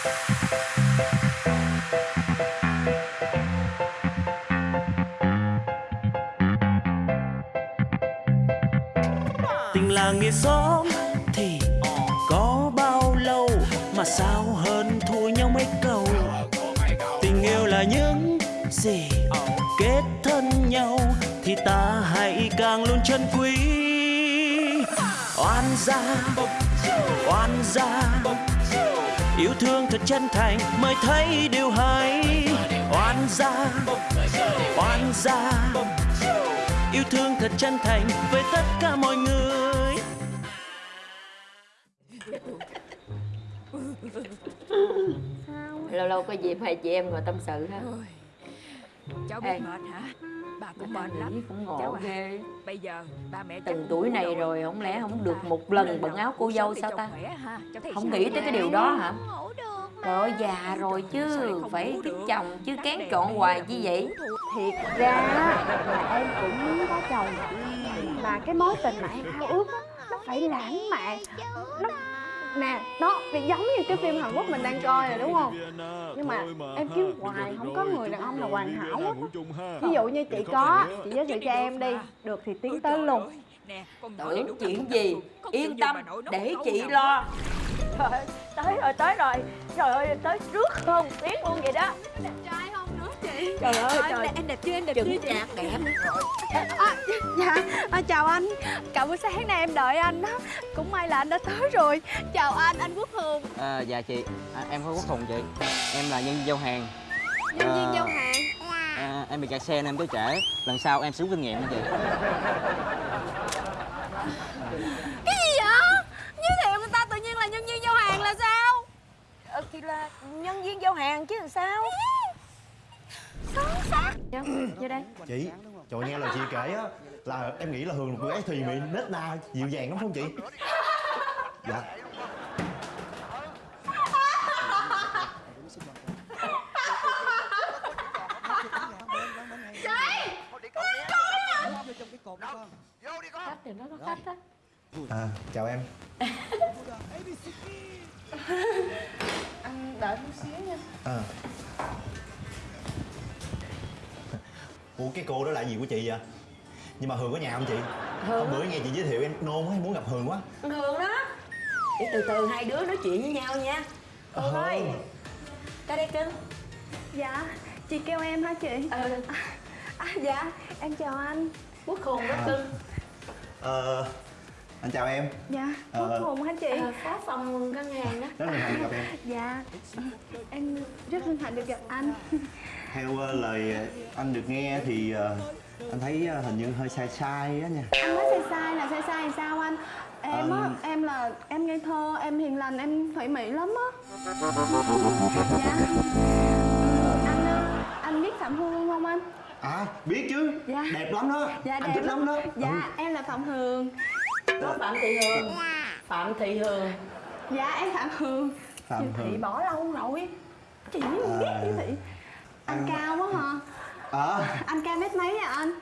tình làng nghĩa xóm thì có bao lâu mà sao hơn thua nhau mấy câu? Tình yêu là những gì kết thân nhau thì ta hãy càng luôn trân quý. Oan gia oan gia yêu thương thật chân thành mới thấy điều hay. Oan gia oan gia yêu thương thật chân thành với tất cả mọi người. Lâu lâu có dịp hai chị em ngồi tâm sự ha. Cháu Ê. bị mệt hả bà cũng mệt nghĩ lắm cũng ngộ cháu à, ghê. Bây giờ ba mẹ từng tuổi này rồi không lẽ không được một lần bận áo cô dâu sao ta? không nghĩ tới cái điều đó hả? Trời ơi già rồi chứ phải được? chồng chứ kén chọn hoài chi vậy? thiệt ra là em cũng muốn có chồng. Mà cái mối tình mà em ao ước á nó phải lãng mạn. Nó nè nó bị giống như cái phim Hàn Quốc mình đang coi rồi đúng không? Nhưng mà em kiếm hoài không có người đàn ông nào hoàn hảo hết á. ví dụ như chị có chị giới thiệu cho em đi. Được thì tiến tới luôn. tưởng đúng chuyện là gì? không yên tâm để chị lo. trời ơi, tới rồi tới rồi trời ơi tới trước hơn tiếng luôn vậy đó trời ơi trời. em đẹp chưa em đẹp chừng chạc đẹp À, dạ. À, chào anh. Cả buổi sáng nay em đợi anh đó. Cũng may là anh đã tới rồi. Chào anh anh quốc hường À, dạ chị, à, em có quốc hùng chị. Em là nhân viên giao hàng. Nhân viên À, giao hàng. À, Em bị kẹt xe nên em tới trễ. Lần sau em xuống kinh nghiệm nha chị. Cái gì vậy? Giới thiệu người ta tự nhiên là nhân viên giao hàng là sao? Ờ, thì là nhân viên giao hàng chứ làm sao vô, vô đây. Chị trời nghe lời chị kể á là em nghĩ là hường là cô gái thùy mị nết na dịu dàng lắm không chị? Dạ. À chào em. Anh đợi chút xíu nha. À ủa cái cô đó là gì của chị vậy? Nhưng mà hường có nhà không chị? Hôm bữa nghe chị giới thiệu em nôn quá em muốn gặp hường quá. Hương đó để từ từ hai đứa nói chuyện với nhau nha. Hương ơi. Tới đây cưng. Dạ chị kêu em hả chị? Ừ. À, dạ em chào anh. Quốc hùng đó cưng. Ờ anh chào em. Dạ Ờ. quốc hùng hả chị? Ờ, phó phòng ngân hàng đó rất là hạnh được gặp em. Dạ em rất hân hạnh được gặp anh theo ờ, lời ờ, anh được nghe thì ờ, anh thấy hình như hơi sai sai á nha. Anh nói sai sai là sai sai sao anh? Em á Ờ. em là em ngây thơ em hiền lành em thủy mỹ lắm á. Dạ. Anh anh biết phạm hương không anh? À biết chứ. Dạ. đẹp lắm đó. Dạ anh đẹp thích lắm. đó. Dạ Ừ. em là phạm hương. Có phạm thị hương. Phạm thị hương. Dạ em phạm hương. Phạm chị thị Hương. bỏ lâu rồi chị không biết À. chị thị anh cao quá hả? Ờ. Anh cao mét mấy à anh?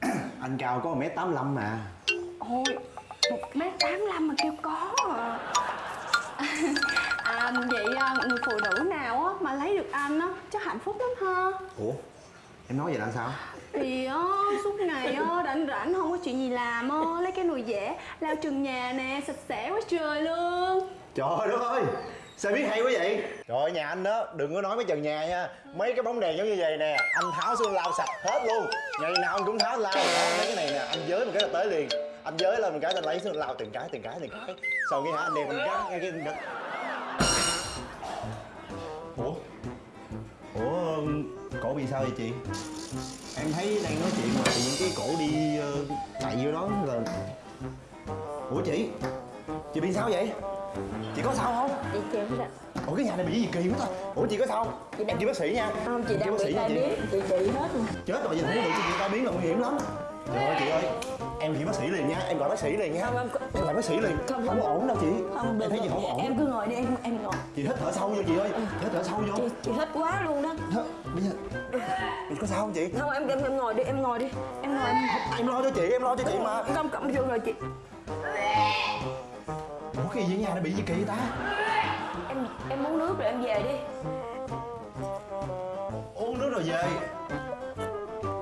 Anh cao có 1m85 mà. Ôi một mét tám mà kêu có à. à vậy à, người phụ nữ nào á mà lấy được anh á chắc hạnh phúc lắm ha. Ủa? Em nói vậy là sao? Thì á suốt ngày á rảnh rảnh không có chuyện gì làm á lấy cái nồi dẻ lau chừng nhà nè sạch sẽ quá trời luôn. Trời đất ơi sao biết hay quá vậy? Trời ơi nhà anh đó đừng có nói mấy trần nhà nha. Mấy cái bóng đèn giống như vậy nè anh tháo xuống lau sạch hết luôn. Ngày nào anh cũng tháo lau đó mấy cái này nè anh giới một cái là tới liền. Anh giới lên một cái anh lấy xuống lau từng cái từng cái từng cái. Sau cái hả anh đem anh cái ngay cái ủa? Ủa cổ bị sao vậy chị? Em thấy đang nói chuyện mà tự nhiên cái cổ đi ờ, chạy vô đó là ủa chị? Chị bị sao vậy chị có sao không? Chị chịu đó ủa cái nhà này bị gì kỳ quá ta. Ủa chị có sao không? Chị em đang- chị bác sĩ nha. Không chị Em đang bác bị sĩ nha tai chị. biến. Chị trị hết rồi chết rồi vậy không được chị tai biến là nguy hiểm lắm. Trời ơi chị ơi. Em chị bác sĩ liền nha em gọi bác sĩ liền nha. Không, em em gọi bác sĩ liền. Không, không, ổn đâu chị. Không em thấy gì không ổn? Em cứ ngồi đi em em ngồi. Chị hít thở sâu vô chị ơi. Hít thở sâu vô. Chị, chị hết quá luôn đó. Hả? bây giờ chị có sao không chị? Không em em em ngồi đi em ngồi đi. Em ngồi. Em em lo cho chị em lo cho chị mà. Không vô rồi chị gì ở nhà nó bị gì kỳ ta? Em em muốn nước rồi em em về đi. Uống nước rồi về.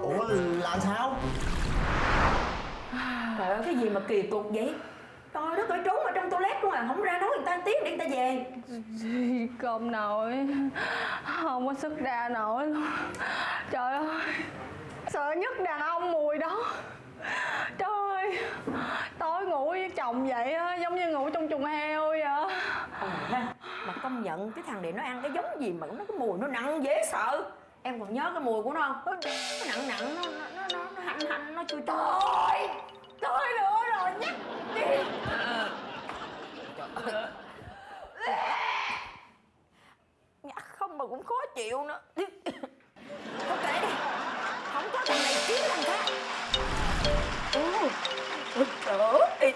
Ủa làm sao? Trời ơi cái gì mà kỳ cục vậy? Trời đất ơi trốn ở trong toilet luôn à. Không ra nói người ta tiếng để người ta về. Cơm nổi. Không có sức ra nổi luôn Trời ơi Sợ nhất đàn ông mùi đó Trời ơi Tối ngủ với chồng vậy á Giống như ngủ trong chuồng heo vậy Ờ ha mà công nhận cái thằng này nó ăn cái giống gì mà nó cái mùi nó nặng dễ sợ. Em còn nhớ cái mùi của nó không? Nó nặng nặng nó nó nó nó, hành hành nó chui trời tôi nữa rồi nhắc đi. Ờ. Nhắc không mà cũng khó chịu nữa. Không kể đi Không có thằng này kiếm thằng khác. Ôi trời ơi,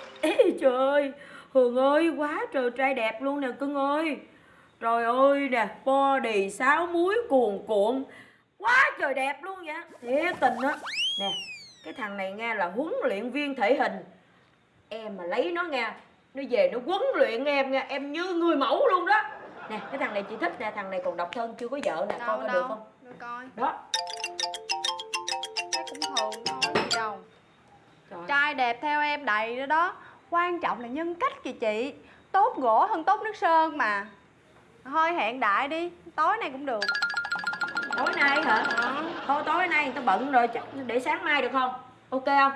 trời. ơi Hường ơi, quá trời trai đẹp luôn nè cưng ơi. Trời ơi nè, body sáo muối cuồn cuộn. Quá trời đẹp luôn vậy. Thiệt tình á. Nè, cái thằng này nghe là huấn luyện viên thể hình. Em mà lấy nó nghe Nó về nó huấn luyện em nghe Em như người mẫu luôn đó. Nè, cái thằng này chị thích nè Thằng này còn độc thân chưa có vợ nè Coi Đâu có được đâu không? Để coi. Đó. Thấy cũng thường thôi gì đâu. Trời. Trai đẹp theo em đầy đó đó Quan trọng là nhân cách kìa chị. Tốt gỗ hơn tốt nước sơn mà. Thôi hẹn đại đi Tối nay cũng được. Tối nay hả? Thôi tối nay người ta bận rồi chắc để sáng mai được không? Ok không?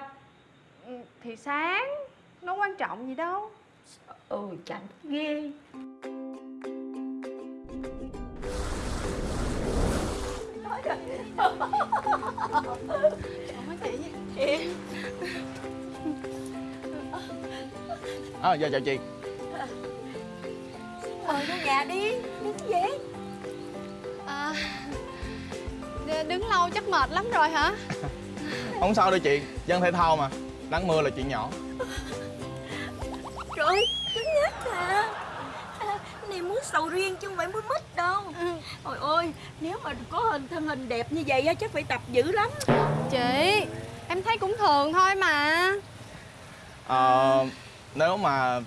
Ừ, Thì sáng Nó quan trọng gì đâu. Ừ chẳng ghê À, dạ chào chị. Mời vô nhà đi Đứng gì? Vậy? à, Đứng lâu chắc mệt lắm rồi hả? Không sao đâu chị, dân thể thao mà. Nắng mưa là chuyện nhỏ. Trời ơi, cứng nhắc nè. À, Này muốn sầu riêng chứ không phải muốn mít đâu. Trời ơi, nếu mà có hình thân hình đẹp như vậy á chắc phải tập dữ lắm. Chị Em thấy cũng thường thôi mà. Ờ, Nếu mà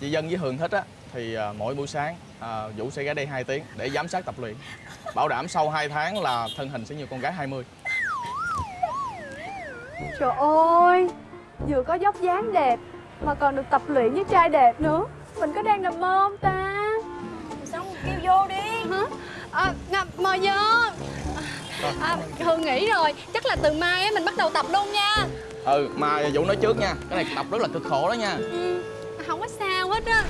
chị Dân với Hường thích á Thì à, mỗi buổi sáng à, Vũ sẽ ghé đây 2 tiếng để giám sát tập luyện Bảo đảm sau 2 tháng là thân hình sẽ như con gái 20 Trời ơi Vừa có dốc dáng đẹp Mà còn được tập luyện với trai đẹp nữa. Mình có đang nằm mơ không ta? Xong kêu vô đi. Hả? À, mời vô à, Hương nghĩ rồi Chắc là từ mai á, mình bắt đầu tập luôn nha Ừ, mà Vũ nói trước nha. Cái này tập rất là cực khổ đó nha. Ừ, Không có sao hết á.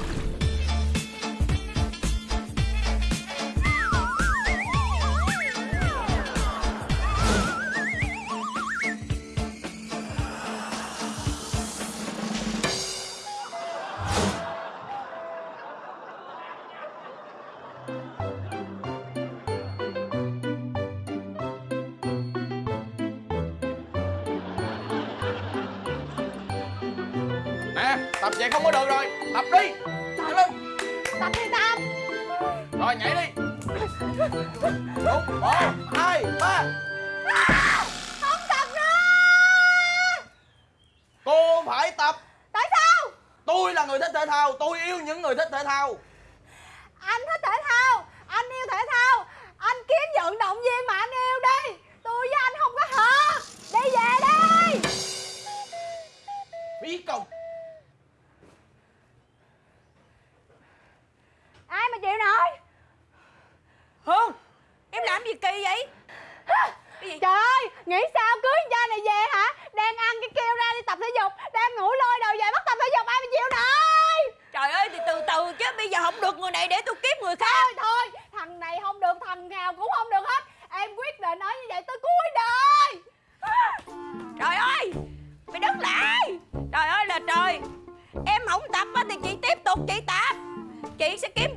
Tập vậy không có được rồi. Tập đi, nhanh lên. Tập đi tập. Rồi, nhảy đi. Đúng, một, hai, ba. Không tập nữa. Cô phải tập. Tại sao? Tôi là người thích thể thao. Tôi yêu những người thích thể thao. Anh thích thể thao nghĩ sao? Cưới trai này về hả? Đang ăn cái kêu ra đi tập thể dục Đang ngủ lôi đầu về bắt tập thể dục ai mà chịu nổi? Trời ơi thì từ từ chứ bây giờ không được người này để tôi kiếm người khác. Thôi thôi, thằng này không được, thằng nào cũng không được hết. Em quyết định nói như vậy tới cuối đời. Trời ơi, mày đứng lại. Trời ơi là trời. Em không tập á thì chị tiếp tục chị tập Chị sẽ kiếm